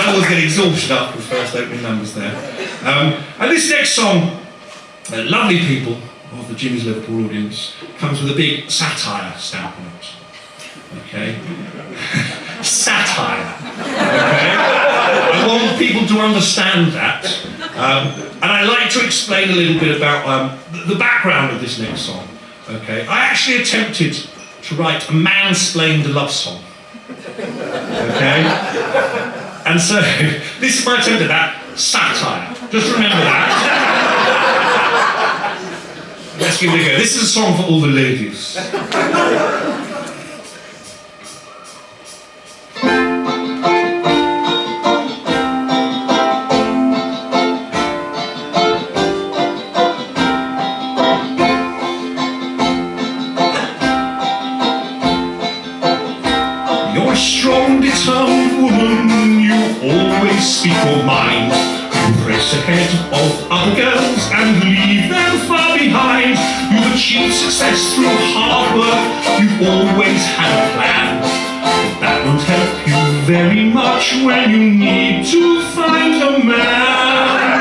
I always get exhausted after the first opening numbers there. Um, and this next song, uh, lovely people of the Jimmy's Liverpool audience, comes with a big satire stamp on it. Okay? satire. Okay? I want people to understand that. Um, and I'd like to explain a little bit about um, the background of this next song. Okay? I actually attempted to write a mansplained love song. Okay? And so, this is my attempt at that satire. Just remember that. Let's give it a go. This is a song for all the ladies. Strong, determined woman, you always speak your mind. You race ahead of other girls and leave them far behind. You've achieved success through hard work, you've always had a plan. But that won't help you very much when you need to find a man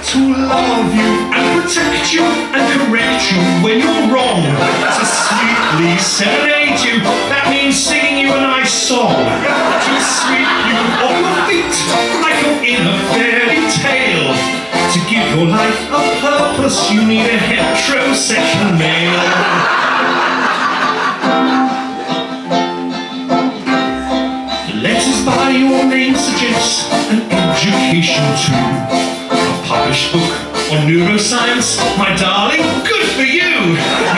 to love you and protect you and correct your life a purpose, you need a heterosexual male. The letters by your name suggest an education too. A published book on neuroscience, my darling, good for you.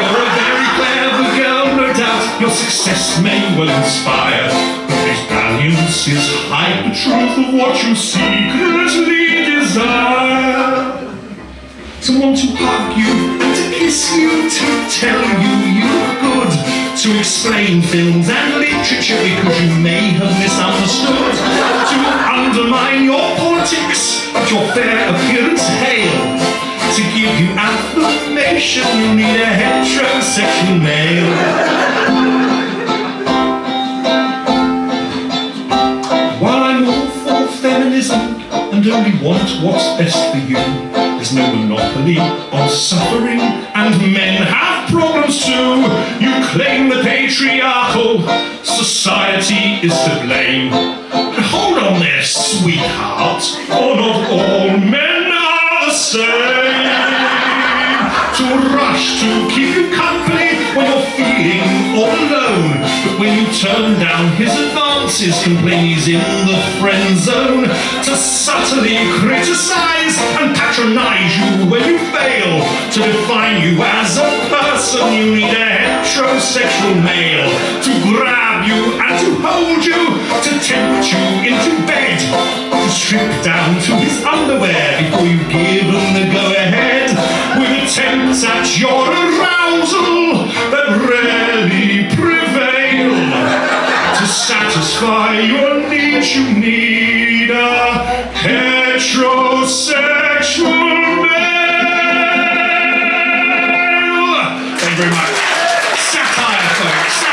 You're a very clever girl, no doubt. Your success may well inspire. But this valiance is hide the truth of what you secretly desire. To want to hug you to kiss you, to tell you you're good, to explain films and literature because you may have misunderstood, to undermine your politics, but your fair appearance hail. To give you affirmation, you need a heterosexual male. While I'm all for feminism and only want what's best for you, there's no monopoly on suffering, and men have problems too. You claim the patriarchal society is to blame. But hold on there, sweetheart, for not all men are the same. To rush to keep you company when you're feeling all alone. But when you turn down his advances, complain he's in the friend zone. To subtly criticize To define you as a person, you need a heterosexual male. To grab you and to hold you, to tempt you into bed. To strip down to his underwear before you give him the go-ahead. With attempts at your arousal that rarely prevail. To satisfy your needs, you need Sapphire, folks.